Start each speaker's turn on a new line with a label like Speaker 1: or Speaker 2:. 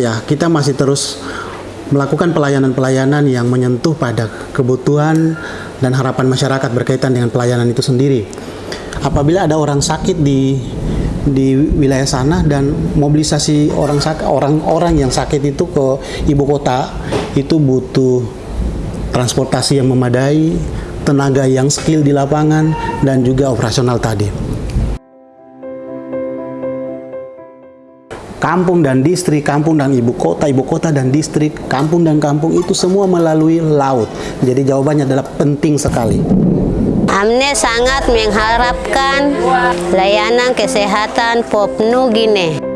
Speaker 1: Ya, kita masih terus melakukan pelayanan-pelayanan yang menyentuh pada kebutuhan dan harapan masyarakat berkaitan dengan pelayanan itu sendiri. Apabila ada orang sakit di di wilayah sana dan mobilisasi orang orang-orang yang sakit itu ke ibu kota itu butuh transportasi yang memadai, tenaga yang skill di lapangan dan juga operasional tadi. Kampung dan distrik, kampung dan ibu kota, ibu kota dan distrik, kampung dan kampung itu semua melalui laut. Jadi jawabannya adalah penting sekali.
Speaker 2: Amne sangat mengharapkan layanan kesehatan Papua Gine.